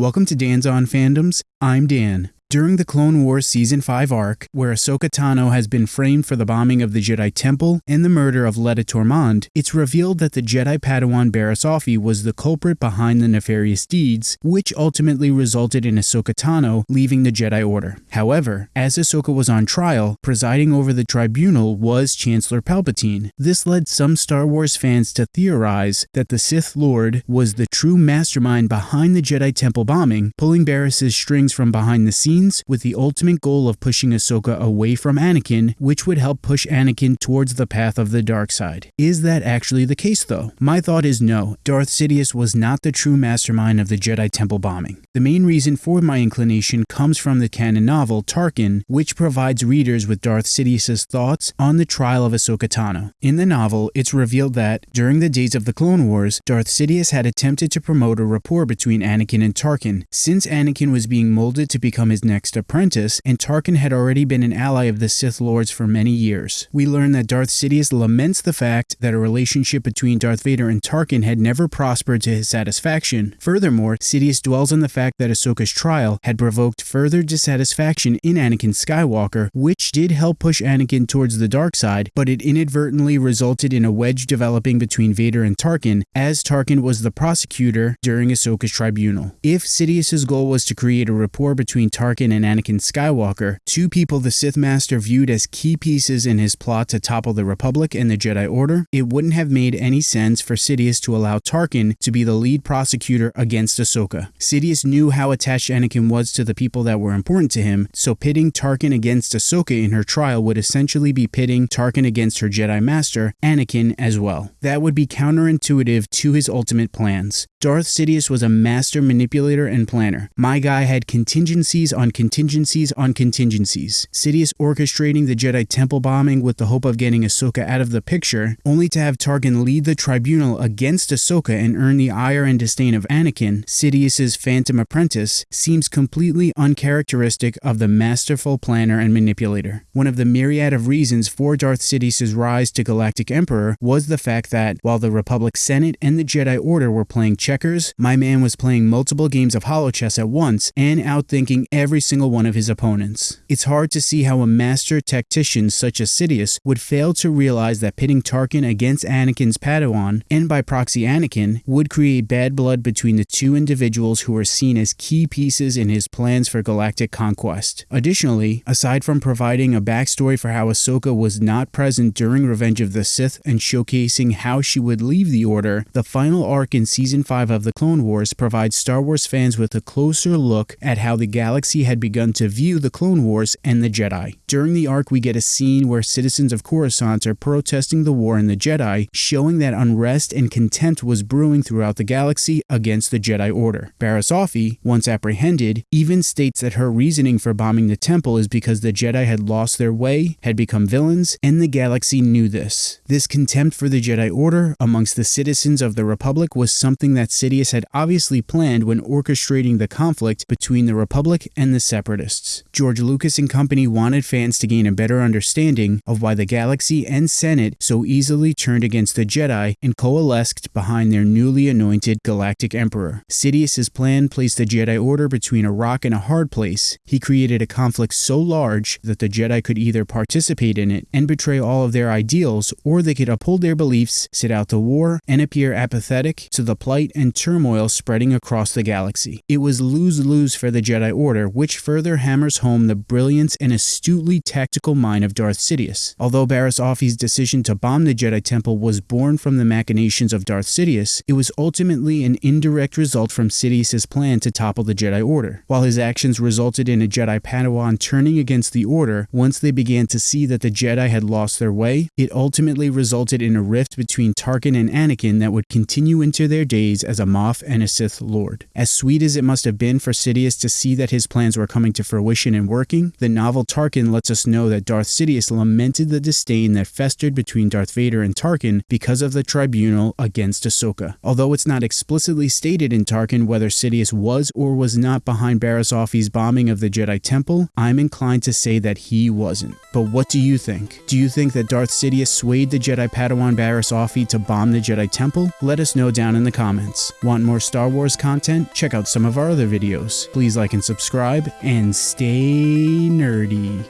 Welcome to Dan's On Fandoms. I'm Dan. During the Clone Wars Season 5 arc, where Ahsoka Tano has been framed for the bombing of the Jedi Temple and the murder of Letta Turmond, it's revealed that the Jedi Padawan Barriss Offee was the culprit behind the nefarious deeds, which ultimately resulted in Ahsoka Tano leaving the Jedi Order. However, as Ahsoka was on trial, presiding over the tribunal was Chancellor Palpatine. This led some Star Wars fans to theorize that the Sith Lord was the true mastermind behind the Jedi Temple bombing, pulling Barriss's strings from behind the scenes with the ultimate goal of pushing Ahsoka away from Anakin, which would help push Anakin towards the path of the dark side. Is that actually the case though? My thought is no. Darth Sidious was not the true mastermind of the Jedi Temple bombing. The main reason for my inclination comes from the canon novel Tarkin, which provides readers with Darth Sidious's thoughts on the trial of Ahsoka Tano. In the novel, it's revealed that, during the days of the Clone Wars, Darth Sidious had attempted to promote a rapport between Anakin and Tarkin, since Anakin was being molded to become his next apprentice, and Tarkin had already been an ally of the Sith Lords for many years. We learn that Darth Sidious laments the fact that a relationship between Darth Vader and Tarkin had never prospered to his satisfaction. Furthermore, Sidious dwells on the fact that Ahsoka's trial had provoked further dissatisfaction in Anakin Skywalker, which did help push Anakin towards the dark side, but it inadvertently resulted in a wedge developing between Vader and Tarkin, as Tarkin was the prosecutor during Ahsoka's tribunal. If Sidious's goal was to create a rapport between Tarkin Anakin and Anakin Skywalker, two people the Sith Master viewed as key pieces in his plot to topple the Republic and the Jedi Order, it wouldn't have made any sense for Sidious to allow Tarkin to be the lead prosecutor against Ahsoka. Sidious knew how attached Anakin was to the people that were important to him, so pitting Tarkin against Ahsoka in her trial would essentially be pitting Tarkin against her Jedi Master, Anakin, as well. That would be counterintuitive to his ultimate plans. Darth Sidious was a master manipulator and planner. My guy had contingencies on contingencies on contingencies. Sidious orchestrating the Jedi Temple bombing with the hope of getting Ahsoka out of the picture, only to have Tarkin lead the tribunal against Ahsoka and earn the ire and disdain of Anakin, Sidious's phantom apprentice, seems completely uncharacteristic of the masterful planner and manipulator. One of the myriad of reasons for Darth Sidious's rise to Galactic Emperor was the fact that, while the Republic Senate and the Jedi Order were playing checkers, my man was playing multiple games of holochess at once and outthinking every single one of his opponents. It's hard to see how a master tactician such as Sidious would fail to realize that pitting Tarkin against Anakin's Padawan, and by proxy Anakin, would create bad blood between the two individuals who are seen as key pieces in his plans for galactic conquest. Additionally, aside from providing a backstory for how Ahsoka was not present during Revenge of the Sith and showcasing how she would leave the Order, the final arc in Season 5 of The Clone Wars provides Star Wars fans with a closer look at how the galaxy had begun to view the Clone Wars and the Jedi. During the arc, we get a scene where citizens of Coruscant are protesting the war and the Jedi, showing that unrest and contempt was brewing throughout the galaxy against the Jedi Order. Barriss Offee, once apprehended, even states that her reasoning for bombing the temple is because the Jedi had lost their way, had become villains, and the galaxy knew this. This contempt for the Jedi Order amongst the citizens of the Republic was something that Sidious had obviously planned when orchestrating the conflict between the Republic and the the Separatists. George Lucas and company wanted fans to gain a better understanding of why the Galaxy and Senate so easily turned against the Jedi and coalesced behind their newly anointed Galactic Emperor. Sidious's plan placed the Jedi Order between a rock and a hard place. He created a conflict so large that the Jedi could either participate in it and betray all of their ideals, or they could uphold their beliefs, sit out the war, and appear apathetic to the plight and turmoil spreading across the galaxy. It was lose-lose for the Jedi Order, which further hammers home the brilliance and astutely tactical mind of Darth Sidious. Although Barriss Offee's decision to bomb the Jedi Temple was born from the machinations of Darth Sidious, it was ultimately an indirect result from Sidious's plan to topple the Jedi Order. While his actions resulted in a Jedi Padawan turning against the Order once they began to see that the Jedi had lost their way, it ultimately resulted in a rift between Tarkin and Anakin that would continue into their days as a Moff and a Sith Lord. As sweet as it must have been for Sidious to see that his plans were coming to fruition and working, the novel Tarkin lets us know that Darth Sidious lamented the disdain that festered between Darth Vader and Tarkin because of the tribunal against Ahsoka. Although it's not explicitly stated in Tarkin whether Sidious was or was not behind Offee's bombing of the Jedi Temple, I'm inclined to say that he wasn't. But what do you think? Do you think that Darth Sidious swayed the Jedi Padawan Barriss Offee to bomb the Jedi Temple? Let us know down in the comments. Comments. Want more Star Wars content? Check out some of our other videos. Please like and subscribe, and stay nerdy.